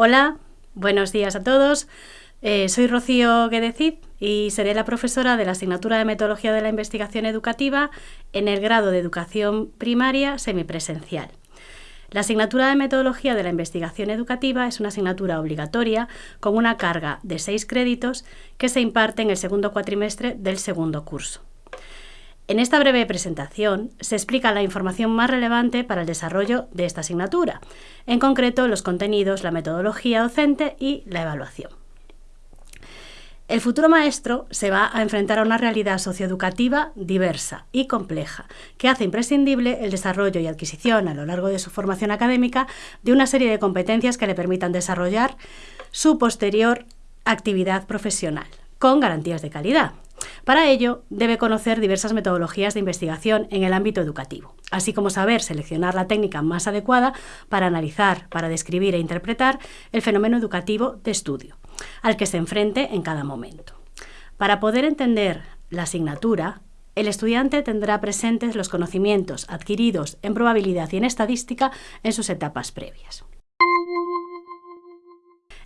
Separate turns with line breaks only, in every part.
Hola, buenos días a todos. Eh, soy Rocío Guedecid y seré la profesora de la asignatura de Metodología de la Investigación Educativa en el grado de Educación Primaria Semipresencial. La asignatura de Metodología de la Investigación Educativa es una asignatura obligatoria con una carga de seis créditos que se imparte en el segundo cuatrimestre del segundo curso. En esta breve presentación se explica la información más relevante para el desarrollo de esta asignatura, en concreto los contenidos, la metodología docente y la evaluación. El futuro maestro se va a enfrentar a una realidad socioeducativa diversa y compleja, que hace imprescindible el desarrollo y adquisición a lo largo de su formación académica de una serie de competencias que le permitan desarrollar su posterior actividad profesional, con garantías de calidad, para ello, debe conocer diversas metodologías de investigación en el ámbito educativo, así como saber seleccionar la técnica más adecuada para analizar, para describir e interpretar el fenómeno educativo de estudio, al que se enfrente en cada momento. Para poder entender la asignatura, el estudiante tendrá presentes los conocimientos adquiridos en probabilidad y en estadística en sus etapas previas.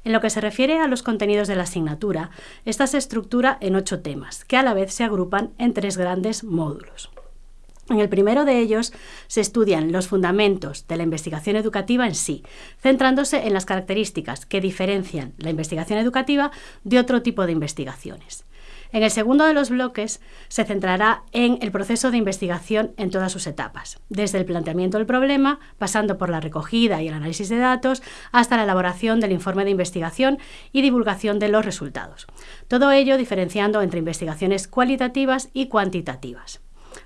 En lo que se refiere a los contenidos de la asignatura, esta se estructura en ocho temas, que a la vez se agrupan en tres grandes módulos. En el primero de ellos se estudian los fundamentos de la investigación educativa en sí, centrándose en las características que diferencian la investigación educativa de otro tipo de investigaciones. En el segundo de los bloques se centrará en el proceso de investigación en todas sus etapas, desde el planteamiento del problema, pasando por la recogida y el análisis de datos, hasta la elaboración del informe de investigación y divulgación de los resultados. Todo ello diferenciando entre investigaciones cualitativas y cuantitativas.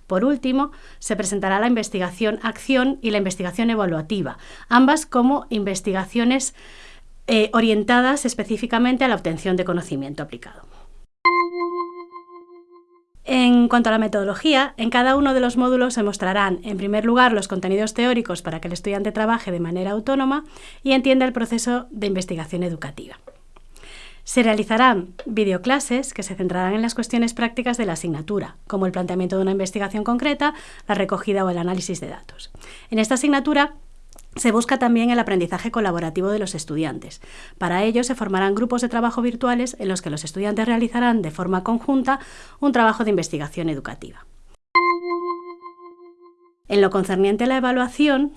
Por último, se presentará la investigación acción y la investigación evaluativa, ambas como investigaciones eh, orientadas específicamente a la obtención de conocimiento aplicado. En cuanto a la metodología, en cada uno de los módulos se mostrarán, en primer lugar, los contenidos teóricos para que el estudiante trabaje de manera autónoma y entienda el proceso de investigación educativa. Se realizarán videoclases que se centrarán en las cuestiones prácticas de la asignatura, como el planteamiento de una investigación concreta, la recogida o el análisis de datos. En esta asignatura se busca también el aprendizaje colaborativo de los estudiantes. Para ello se formarán grupos de trabajo virtuales en los que los estudiantes realizarán de forma conjunta un trabajo de investigación educativa. En lo concerniente a la evaluación,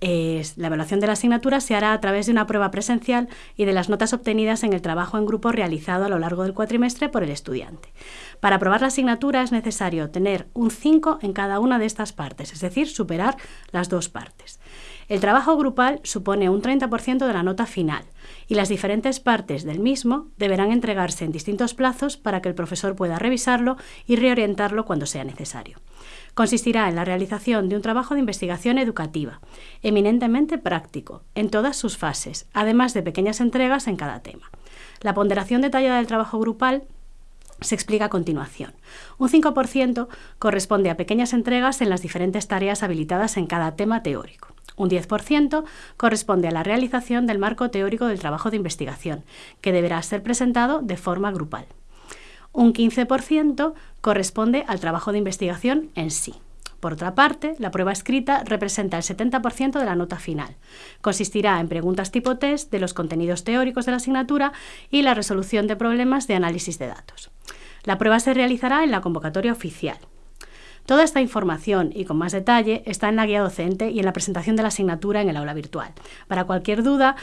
la evaluación de la asignatura se hará a través de una prueba presencial y de las notas obtenidas en el trabajo en grupo realizado a lo largo del cuatrimestre por el estudiante. Para aprobar la asignatura es necesario tener un 5 en cada una de estas partes, es decir, superar las dos partes. El trabajo grupal supone un 30% de la nota final y las diferentes partes del mismo deberán entregarse en distintos plazos para que el profesor pueda revisarlo y reorientarlo cuando sea necesario. Consistirá en la realización de un trabajo de investigación educativa, eminentemente práctico, en todas sus fases, además de pequeñas entregas en cada tema. La ponderación detallada del trabajo grupal se explica a continuación. Un 5% corresponde a pequeñas entregas en las diferentes tareas habilitadas en cada tema teórico. Un 10% corresponde a la realización del marco teórico del trabajo de investigación, que deberá ser presentado de forma grupal. Un 15% corresponde al trabajo de investigación en sí. Por otra parte, la prueba escrita representa el 70% de la nota final. Consistirá en preguntas tipo test de los contenidos teóricos de la asignatura y la resolución de problemas de análisis de datos. La prueba se realizará en la convocatoria oficial. Toda esta información y con más detalle está en la guía docente y en la presentación de la asignatura en el aula virtual. Para cualquier duda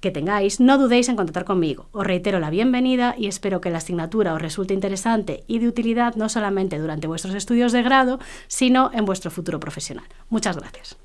que tengáis, no dudéis en contactar conmigo. Os reitero la bienvenida y espero que la asignatura os resulte interesante y de utilidad no solamente durante vuestros estudios de grado, sino en vuestro futuro profesional. Muchas gracias.